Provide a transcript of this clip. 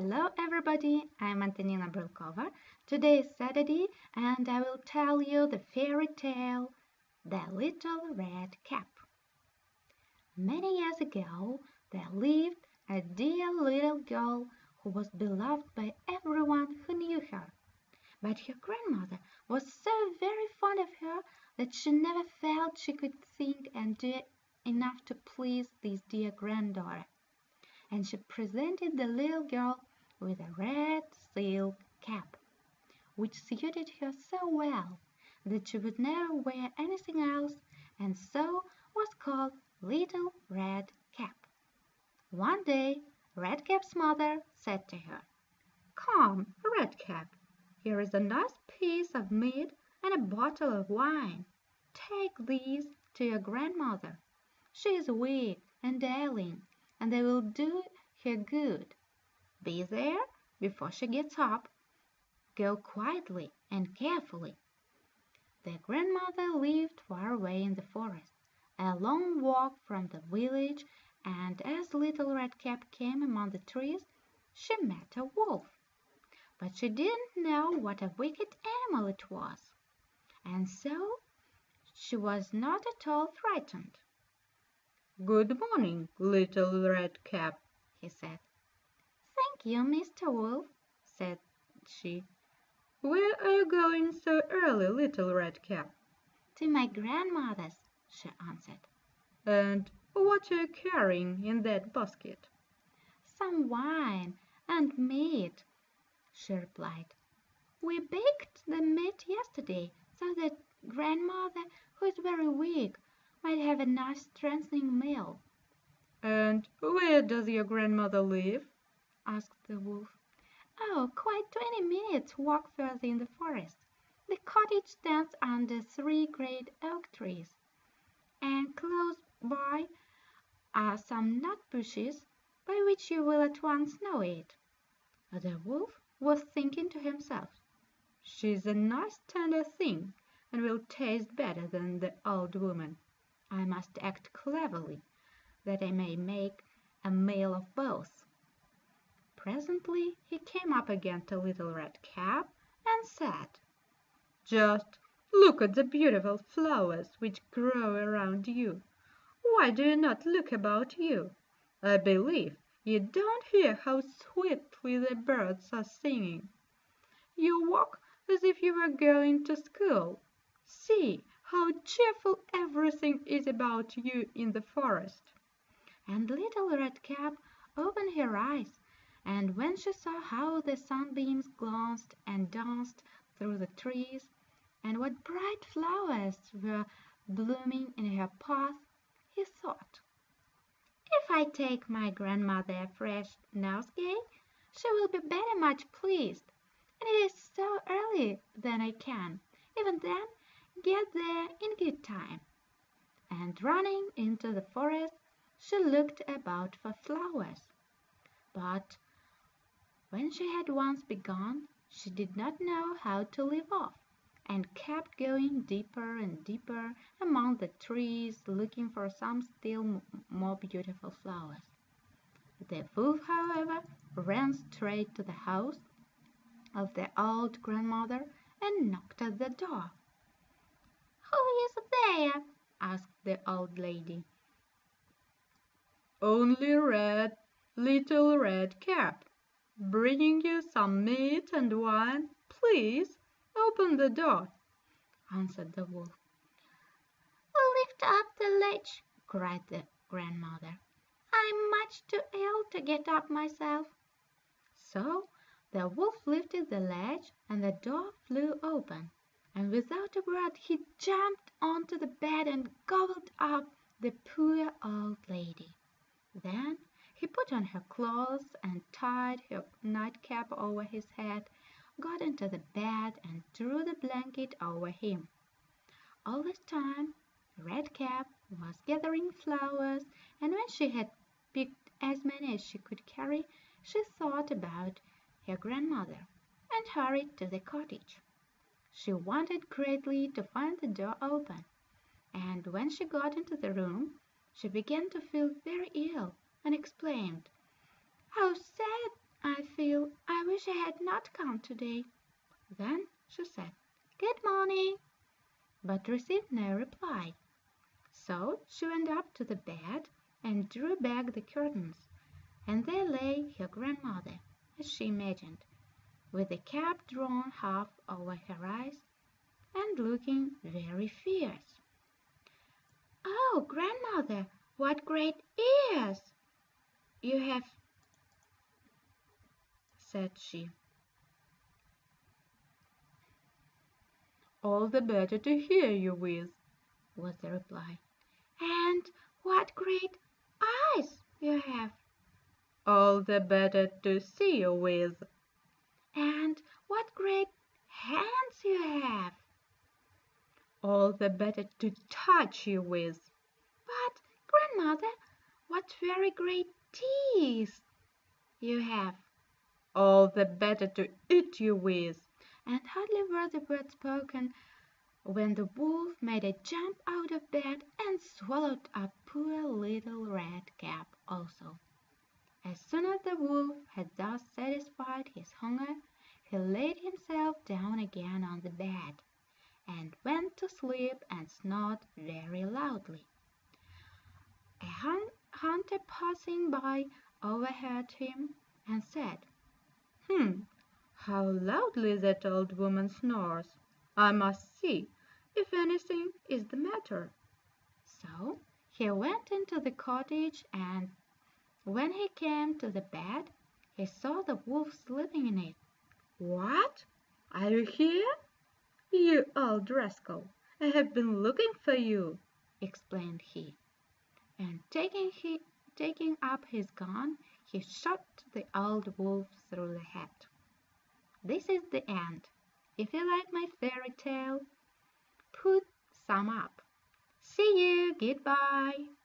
Hello everybody, I'm Antonina Brylkova. Today is Saturday and I will tell you the fairy tale The Little Red Cap. Many years ago there lived a dear little girl who was beloved by everyone who knew her. But her grandmother was so very fond of her that she never felt she could think and do enough to please this dear granddaughter and she presented the little girl with a red silk cap, which suited her so well that she would never wear anything else, and so was called Little Red Cap. One day Red Cap's mother said to her, "Come, Red Cap, here is a nice piece of meat and a bottle of wine. Take these to your grandmother. She is weak and ailing and they will do her good. Be there before she gets up. Go quietly and carefully." The grandmother lived far away in the forest, a long walk from the village, and as Little Red Cap came among the trees she met a wolf. But she didn't know what a wicked animal it was, and so she was not at all frightened. "Good morning, Little Red Cap," he said. "Thank you, Mr. Wolf," said she. "Where are you going so early, Little Red Cap?" "To my grandmother's," she answered. "And what are you carrying in that basket?" "Some wine and meat," she replied. "We baked the meat yesterday so that grandmother, who is very weak, might have a nice strengthening meal." "And where does your grandmother live?" Asked the wolf. "Oh, quite twenty minutes' walk further in the forest. The cottage stands under three great oak trees, and close by are some nut bushes by which you will at once know it." The wolf was thinking to himself, "She's a nice tender thing, and will taste better than the old woman. I must act cleverly, that I may make a meal of both." Presently he came up again to Little Red Cap and said, "Just look at the beautiful flowers which grow around you. Why do you not look about you? I believe you don't hear how sweetly the birds are singing. You walk as if you were going to school. See! how cheerful everything is about you in the forest." And Little Red Cap opened her eyes, and when she saw how the sunbeams glanced and danced through the trees, and what bright flowers were blooming in her path, he thought, "If I take my grandmother a fresh nosegay, she will be very much pleased, and it is so early that I can, even then, get there in good time." And running into the forest she looked about for flowers. But when she had once begun she did not know how to leave off, and kept going deeper and deeper among the trees looking for some still more beautiful flowers. The wolf, however, ran straight to the house of the old grandmother and knocked at the door. "Who is there?" asked the old lady. "Only Red, Little Red Cap, bringing you some meat and wine. Please open the door," answered the wolf. Oh, "Lift up the latch," cried the grandmother. "I'm much too ill to get up myself." So the wolf lifted the latch and the door flew open and without a word he jumped on to the bed and gobbled up the poor old lady. Then he put on her clothes and tied her nightcap over his head, got into the bed and drew the blanket over him. All this time Red Cap was gathering flowers, and when she had picked as many as she could carry, she thought about her grandmother and hurried to the cottage. She wanted greatly to find the door open, and when she got into the room she began to feel very ill, and exclaimed, "How sad I feel! I wish I had not come today." Then she said, "Good morning," but received no reply. So she went up to the bed and drew back the curtains, and there lay her grandmother, as she imagined, with the cap drawn half over her eyes, and looking very fierce. "Oh, grandmother, what great ears you have!" said she. "All the better to hear you with," was the reply. "And what great eyes you have!" "All the better to see you with." "And what great hands you have!" "All the better to touch you with." "But, grandmother, what very great teeth you have!" "All the better to eat you with." And hardly were the words spoken when the Wolf made a jump out of bed and swallowed up poor Little Red Cap also. As soon as the Wolf had thus satisfied his hunger he laid himself down again on the bed, and went to sleep and snored very loudly. A hunter passing by overheard him, and said, "Hum! how loudly that old woman snores! I must see if anything is the matter." So he went into the cottage, and when he came to the bed he saw the Wolf sleeping in it. "What! are you here? You old rascal, I have been looking for you!" explained he, and taking, he, taking up his gun he shot the old Wolf through the head. This is the end. If you like my fairy tale, put some up. See you. Goodbye.